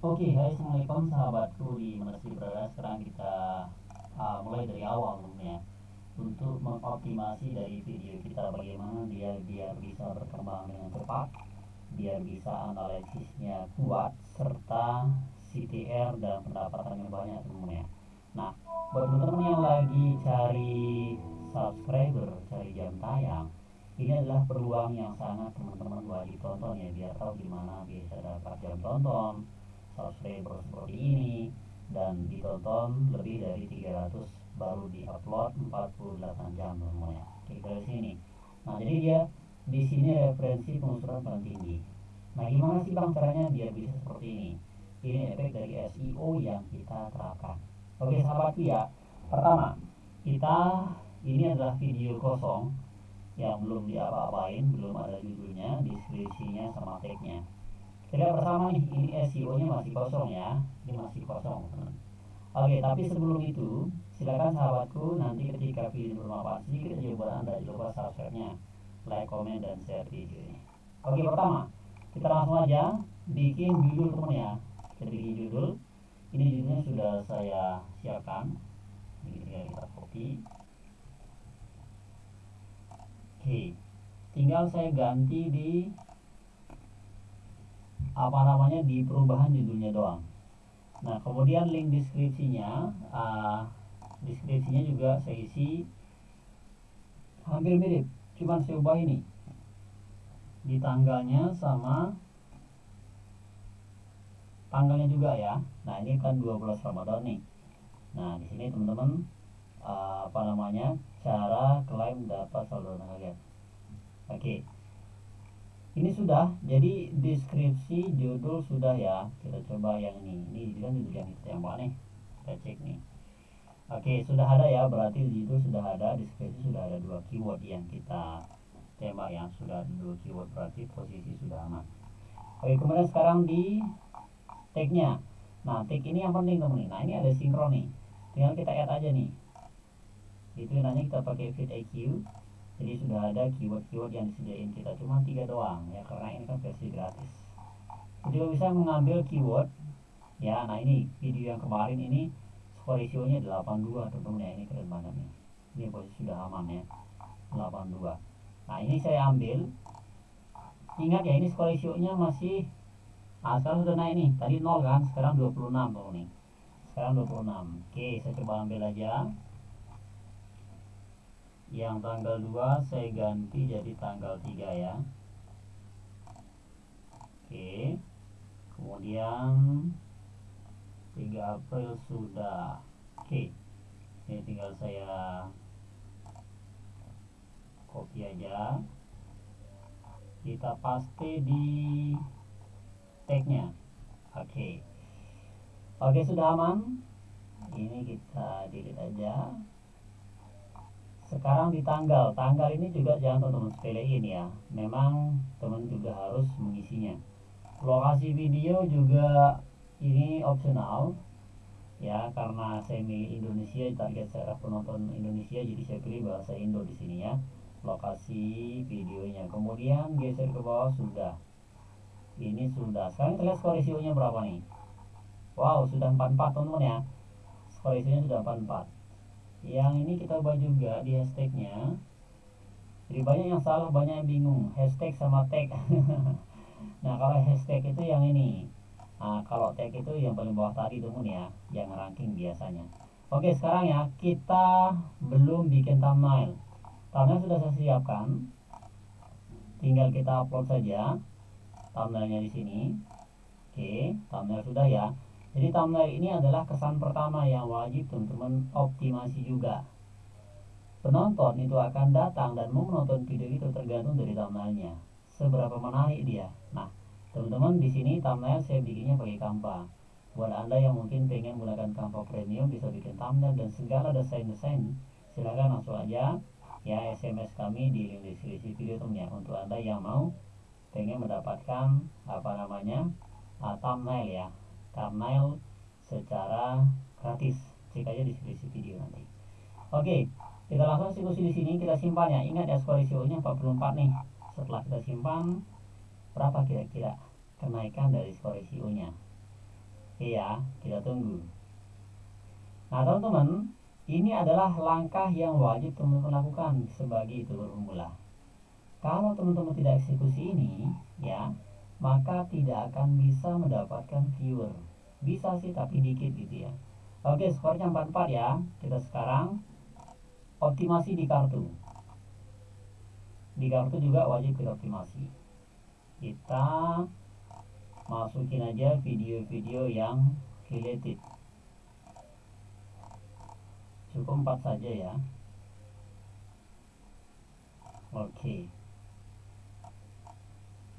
Oke, hai assalamualaikum sahabatku di sih berada. Sekarang kita uh, mulai dari awal tentunya untuk mengoptimasi dari video kita bagaimana dia biar bisa berkembang dengan cepat, biar bisa analisisnya kuat serta CTR dan pendapatannya banyak teman-teman ya. Nah, buat teman-teman yang lagi cari subscriber, cari jam tayang, ini adalah peluang yang sangat teman-teman wajib tonton ya biar tahu gimana bisa dapat jam tonton subscriber seperti ini dan ditonton lebih dari 300 baru diupload 48 jam semuanya klik dari sini nah jadi dia di sini referensi pengusuran paling tinggi. Nah gimana sih bang caranya biar bisa seperti ini? Ini efek dari SEO yang kita terapkan. Oke sahabatku ya pertama kita ini adalah video kosong yang belum diapa-apain belum ada judulnya deskripsinya sama tagnya kita bersama nih ini SEO nya masih kosong ya. Ini masih kosong. Oke tapi sebelum itu silakan sahabatku nanti ketika video bermanfaat sedikit aja buat anda jangan lupa subscribe nya like comment dan share video ini. Oke pertama kita langsung aja bikin judul teman ya. Kita bikin judul. Ini judulnya sudah saya siapkan. Ini kita copy. Oke tinggal saya ganti di apa namanya di perubahan judulnya doang. Nah kemudian link deskripsinya uh, deskripsinya juga saya isi hampir mirip cuman saya ubah ini. Di tanggalnya sama tanggalnya juga ya. Nah ini kan 12 Ramadan nih. Nah di sini teman-teman uh, apa namanya cara klaim dapat saldo kalian. Oke. okay ini sudah jadi deskripsi judul sudah ya. Kita coba yang ini. Ini kan judul yang kita tembak nih kita cek nih. Oke sudah ada ya. Berarti judul sudah ada deskripsi sudah ada dua keyword yang kita tembak yang sudah dua keyword. Berarti posisi sudah aman. Oke kemudian sekarang di tagnya. Nah tag ini yang penting teman nah ini ada sinkron nih. Tinggal kita add aja nih. Itu nanti kita pakai fit IQ jadi sudah ada keyword-keyword yang disediain kita cuma tiga doang ya karena ini kan versi gratis. Jadi bisa mengambil keyword ya nah ini video yang kemarin ini skor nya 82 teman-teman ya ini keren banget nih. Ini posisi sudah aman ya 82 nah ini saya ambil. Ingat ya ini skor nya masih nah sekarang sudah naik nih tadi 0 kan sekarang 26 tuh nih. Sekarang 26 oke saya coba ambil aja yang tanggal 2 saya ganti jadi tanggal 3 ya. Oke. Kemudian 3 April sudah. Oke. Ini tinggal saya copy aja. Kita paste di tagnya. Oke. Oke sudah aman? Ini kita delete aja sekarang di tanggal tanggal ini juga jangan teman-teman sepelein ya. Memang teman juga harus mengisinya. Lokasi video juga ini opsional ya karena semi Indonesia target saya penonton Indonesia jadi saya pilih bahasa Indo di sini ya. Lokasi videonya. Kemudian geser ke bawah sudah. Ini sudah. Sekarang kita lihat skor berapa nih? Wow sudah 44 teman-teman ya. Skor sudah 44 yang ini kita ubah juga di hashtagnya. Jadi banyak yang salah banyak yang bingung. Hashtag sama tag. Nah kalau hashtag itu yang ini. Nah kalau tag itu yang paling bawah tadi teman ya. Yang ranking biasanya. Oke sekarang ya kita belum bikin thumbnail. Thumbnail sudah saya siapkan. Tinggal kita upload saja thumbnailnya di sini. Oke thumbnail sudah ya jadi thumbnail ini adalah kesan pertama yang wajib teman-teman optimasi juga. Penonton itu akan datang dan mau menonton video itu tergantung dari thumbnailnya. Seberapa menarik dia. Nah, teman-teman di sini thumbnail saya bikinnya pakai Canva. Buat Anda yang mungkin pengen menggunakan Canva Premium bisa bikin thumbnail dan segala desain-desain, silahkan langsung aja ya SMS kami di link deskripsi video teman ya untuk Anda yang mau pengen mendapatkan apa namanya uh, thumbnail ya thumbnail secara gratis. Cek aja di deskripsi video nanti. Oke kita langsung eksekusi di sini kita simpan ya. Ingat ya skor ICO nya 44 nih. Setelah kita simpan berapa kira-kira kenaikan dari skor ICO nya iya kita tunggu. Nah teman-teman ini adalah langkah yang wajib teman-teman lakukan sebagai itu pemula. Kalau teman-teman tidak eksekusi ini ya maka tidak akan bisa mendapatkan viewer. Bisa sih tapi dikit gitu ya. Oke skornya 44 ya. Kita sekarang optimasi di kartu. Di kartu juga wajib kita optimasi. Kita masukin aja video-video yang related. Cukup 4 saja ya. Oke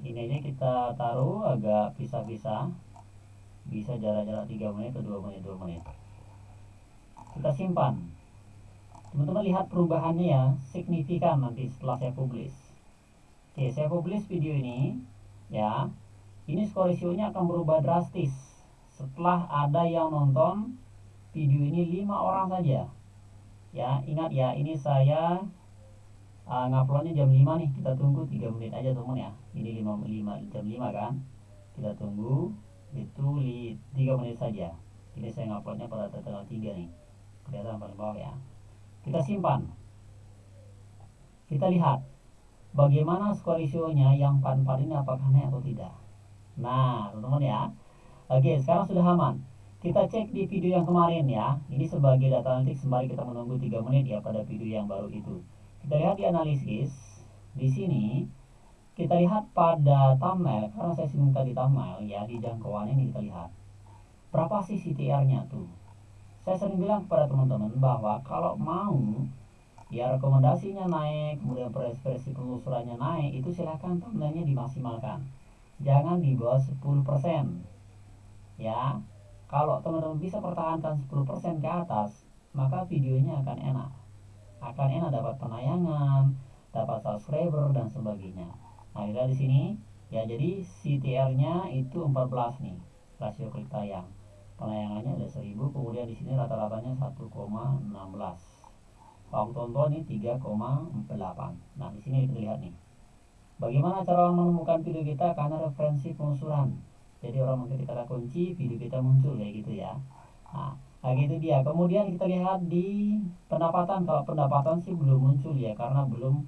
ini aja kita taruh agak pisah-pisah. Bisa jarak-jarak 3 menit atau 2 menit 2 menit. Kita simpan. Teman-teman lihat perubahannya ya signifikan nanti setelah saya publish. Oke saya publish video ini ya. Ini skor nya akan berubah drastis setelah ada yang nonton video ini lima orang saja. Ya ingat ya ini saya uh, nguploadnya jam 5 nih. Kita tunggu 3 menit aja teman ya. Ini 5, 5 jam 5 kan? Kita tunggu itu 3 menit saja. Ini saya nguploadnya pada tanggal 3 nih. Kelihatan paling bawah ya. Kita simpan. Kita lihat bagaimana skor yang 44 ini apakah naik atau tidak. Nah teman-teman ya. Oke sekarang sudah aman. Kita cek di video yang kemarin ya. Ini sebagai data analitik sembari kita menunggu 3 menit ya pada video yang baru itu kita lihat di analisis di sini kita lihat pada thumbnail karena saya singgung tadi thumbnail ya di jangkauan ini kita lihat. Berapa sih CTR nya tuh? Saya sering bilang kepada teman-teman bahwa kalau mau ya rekomendasinya naik kemudian preskripsi penelusurannya naik itu silahkan thumbnailnya dimaksimalkan. Jangan di bawah 10% ya. Kalau teman-teman bisa pertahankan 10% ke atas maka videonya akan enak akan enak dapat penayangan dapat subscriber dan sebagainya. Nah di sini. Ya jadi CTR nya itu 14 nih rasio klik tayang. Penayangannya ada 1000 kemudian di sini rata-ratanya 1,16 waktu tonton ini 3,8 nah di sini kita lihat nih. Bagaimana cara menemukan video kita? Karena referensi pengusuran jadi orang mengketik kata kunci video kita muncul kayak gitu ya. Nah, nah gitu dia. Kemudian kita lihat di pendapatan. Kalau pendapatan sih belum muncul ya karena belum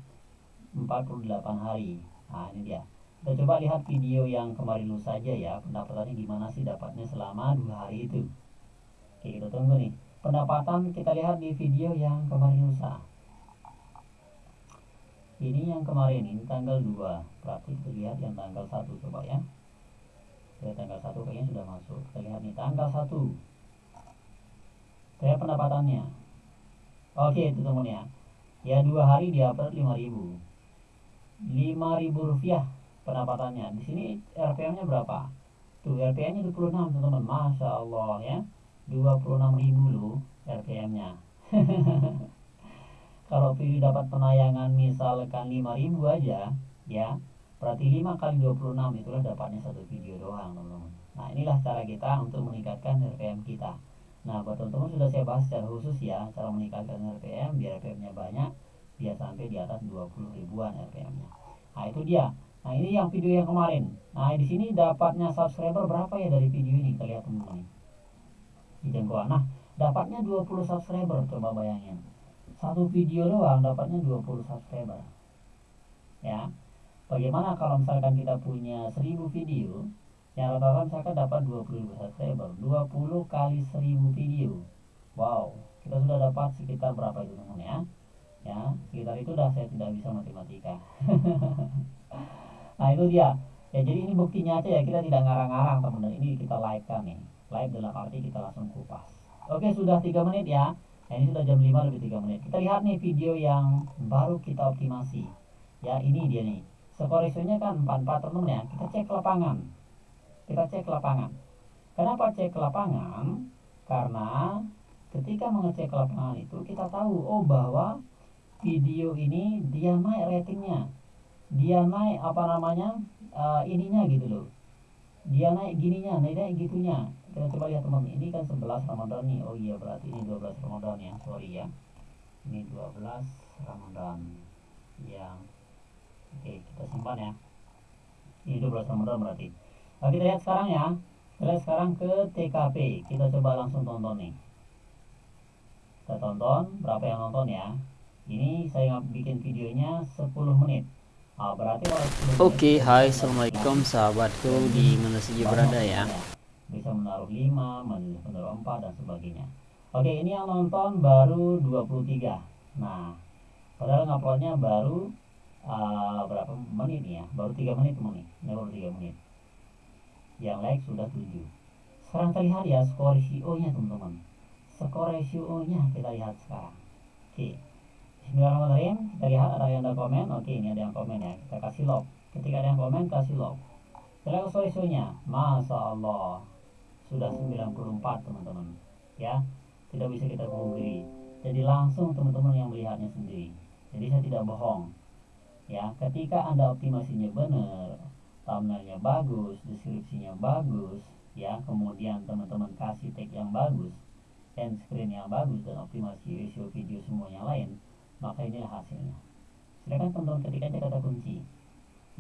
48 hari. Nah ini dia. Kita coba lihat video yang kemarin lu saja ya. Pendapatannya gimana sih dapatnya selama dua hari itu? Oke kita tunggu nih. Pendapatan kita lihat di video yang kemarin lusa ini yang kemarin ini tanggal 2 berarti kita lihat yang tanggal 1 coba ya. Kita tanggal 1 kayaknya sudah masuk. Kita lihat nih tanggal 1 saya pendapatannya. Oke itu teman ya ya dua hari dia dapat 5000 5000 rupiah pendapatannya. Di sini RPM-nya berapa? Tuh RPM-nya 26 teman-teman. Masya Allah ya. 26 ribu loh RPM-nya kalau video dapat penayangan misalkan 5 ribu aja ya berarti 5 kali 26 itulah dapatnya satu video doang teman-teman. Nah inilah cara kita untuk meningkatkan RPM kita nah buat teman-teman sudah saya bahas secara khusus ya cara meningkatkan RPM biar RPM-nya banyak biar sampai di atas 20 ribuan RPM-nya nah itu dia Nah ini yang video yang kemarin. Nah di sini dapatnya subscriber berapa ya dari video ini kita lihat teman-teman. Di jangkauan. Nah dapatnya 20 subscriber coba bayangin. Satu video doang dapatnya 20 subscriber. Ya. Bagaimana kalau misalkan kita punya 1000 video yang rata-rata misalkan dapat 20 subscriber 20 kali 1000 video. Wow kita sudah dapat sekitar berapa itu teman ya? Ya sekitar itu dah saya tidak bisa matematika. Nah itu dia. Ya jadi ini buktinya aja ya kita tidak ngarang-ngarang teman-teman. Ini kita live kan nih. Live dalam arti kita langsung kupas. Oke sudah tiga menit ya. Nah, ini sudah jam 5 lebih tiga menit. Kita lihat nih video yang baru kita optimasi. Ya ini dia nih. Skor kan 44 teman ya. Kita cek lapangan kita cek lapangan. Kenapa cek lapangan? Karena ketika mengecek lapangan itu kita tahu oh bahwa video ini dia naik ratingnya. Dia naik apa namanya uh, ininya gitu loh. Dia naik gininya naik naik gitunya. Kita coba lihat teman ini kan 11 Ramadan nih. Oh iya berarti ini 12 Ramadan ya. Sorry ya. Ini 12 Ramadan yang oke kita simpan ya. Ini 12 Ramadan berarti nah, kita lihat sekarang ya. Kita sekarang ke TKP kita coba langsung tonton nih. Kita tonton berapa yang nonton ya? Ini saya bikin videonya 10 menit. Ah, berarti Oke, okay, hai assalamualaikum sahabatku di mana saja berada ya. Bisa menaruh 5 menaruh 4 dan sebagainya. Oke ini yang nonton baru 23 nah padahal nguploadnya baru uh, berapa menit ya? Baru 3 menit ini baru 3 menit yang like sudah 7 sekarang kita lihat ya skor ratio nya teman-teman. Skor ratio nya kita lihat sekarang. Oke. Bismillahirrahmanirrahim. Kita lihat ada yang ada komen. Oke ini ada yang komen ya. Kita kasih love ketika ada yang komen kasih love kita lihat skor ratio nya Masya Allah sudah 94 teman-teman. Ya. Tidak bisa kita pungkiri jadi langsung teman-teman yang melihatnya sendiri. Jadi saya tidak bohong. Ya ketika anda optimasinya benar thumbnailnya bagus deskripsinya bagus ya. Kemudian teman-teman kasih tag yang bagus end screen yang bagus dan optimasi ratio video semuanya lain maka inilah hasilnya. Silakan teman-teman ketik aja kata kunci.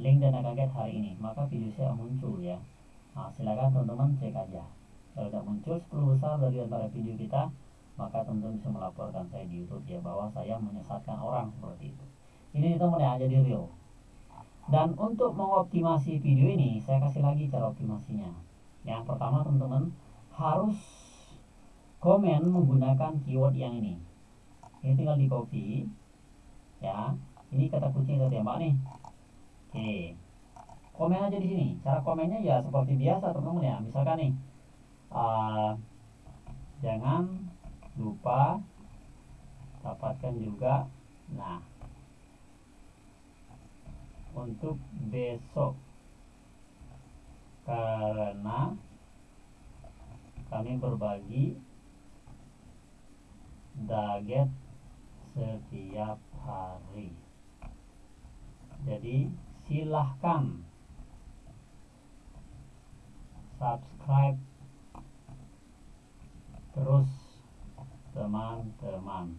Link dan kaget hari ini maka video saya muncul ya. Nah, silakan teman-teman cek aja. Kalau tidak muncul 10 besar dari antara video kita maka teman-teman bisa melaporkan saya di YouTube ya. Bahwa saya menyesatkan orang seperti itu. Ini teman ya jadi real dan untuk mengoptimasi video ini saya kasih lagi cara optimasinya. Yang pertama teman-teman harus komen menggunakan keyword yang ini. Ini tinggal di copy ya. Ini kata kunci kita tembak nih. Oke. Komen aja di sini. Cara komennya ya seperti biasa teman-teman ya. Misalkan nih uh, jangan lupa dapatkan juga. Nah untuk besok. Karena kami berbagi daget setiap hari. Jadi silahkan subscribe terus teman-teman.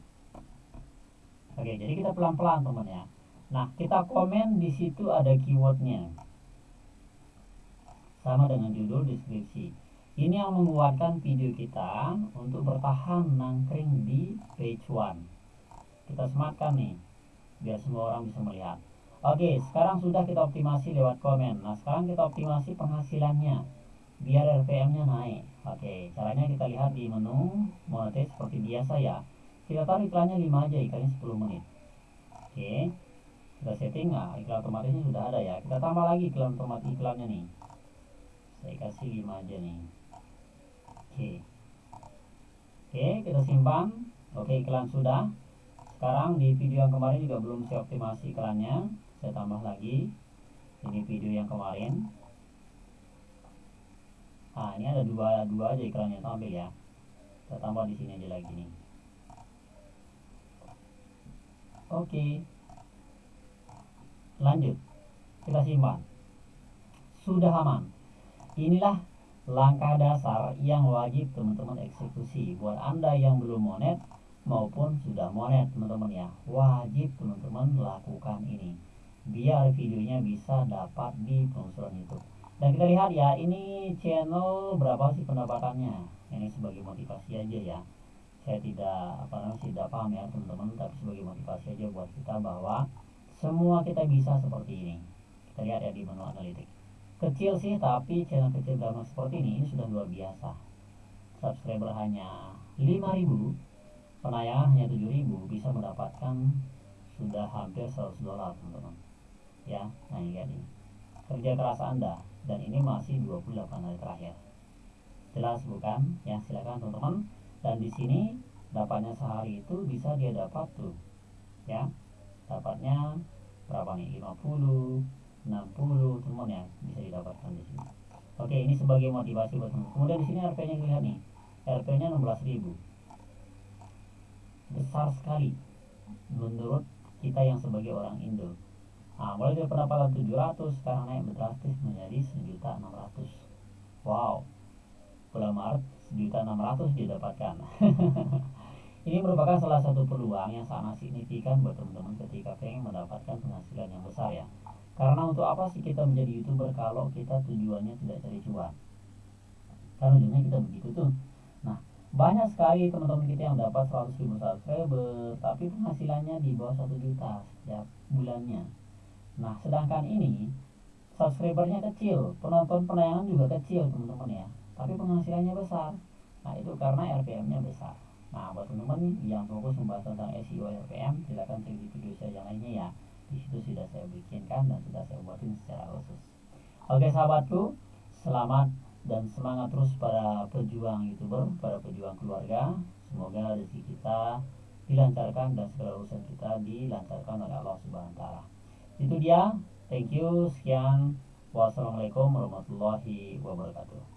Oke jadi kita pelan-pelan teman ya Nah, kita komen di situ ada keywordnya. Sama dengan judul deskripsi. Ini yang menguatkan video kita untuk bertahan nangkring di page one. Kita sematkan nih, biar semua orang bisa melihat. Oke, sekarang sudah kita optimasi lewat komen. Nah, sekarang kita optimasi penghasilannya biar RPM-nya naik. Oke, caranya kita lihat di menu monetize seperti biasa ya. Kita taruh iklannya 5 aja, iklannya 10 menit. Oke kita setting nah iklan otomatisnya sudah ada ya. Kita tambah lagi iklan otomatis iklannya nih. Saya kasih 5 aja nih. Oke. Oke kita simpan. Oke iklan sudah. Sekarang di video yang kemarin juga belum saya optimasi iklannya. Saya tambah lagi. Ini video yang kemarin. Nah ini ada dua dua aja iklannya tampil ya. Kita tambah di sini aja lagi nih. Oke lanjut. Kita simpan. Sudah aman. Inilah langkah dasar yang wajib teman-teman eksekusi. Buat anda yang belum monet maupun sudah monet teman-teman ya. Wajib teman-teman lakukan ini. Biar videonya bisa dapat di pengusuran YouTube. Dan kita lihat ya ini channel berapa sih pendapatannya? Ini sebagai motivasi aja ya. Saya tidak apa namanya tidak paham ya teman-teman tapi sebagai motivasi aja buat kita bahwa semua kita bisa seperti ini. Kita lihat ya di menu analitik. Kecil sih tapi channel kecil drama seperti ini ini sudah luar biasa. Subscriber hanya 5000 penayangan hanya 7000 bisa mendapatkan sudah hampir 100 dolar teman-teman. Ya nah ini lihat ini. Kerja keras anda dan ini masih 28 hari terakhir. Jelas bukan? Ya silakan teman-teman. Dan di sini dapatnya sehari itu bisa dia dapat tuh. Ya dapatnya berapa nih? 50 60 teman ya bisa didapatkan di sini. Oke ini sebagai motivasi buat teman kemudian di sini RP nya lihat nih. RP nya 16.000 besar sekali menurut kita yang sebagai orang Indo. Nah, mulai dari pendapatan 700 sekarang naik drastis menjadi 1.600 wow. Bulan Maret 1.600 didapatkan Ini merupakan salah satu peluang yang sangat signifikan buat teman-teman ketika pengen mendapatkan penghasilan yang besar ya. Karena untuk apa sih kita menjadi youtuber kalau kita tujuannya tidak cari cuan? kan ujungnya kita begitu tuh. Nah banyak sekali teman-teman kita yang dapat 100 ribu subscriber tapi penghasilannya di bawah satu juta setiap bulannya. Nah sedangkan ini subscribernya kecil penonton penayangan juga kecil teman-teman ya. Tapi penghasilannya besar. Nah itu karena RPM nya besar nah buat teman-teman yang fokus membahas tentang SEO RPM silahkan cek di video saya yang lainnya ya. Di situ sudah saya bikinkan dan sudah saya buatin secara khusus. Oke sahabatku selamat dan semangat terus para pejuang youtuber para pejuang keluarga. Semoga rezeki kita dilancarkan dan segala urusan kita dilancarkan oleh Allah Subhanahu wa taala. Itu dia. Thank you. Sekian. Wassalamualaikum warahmatullahi wabarakatuh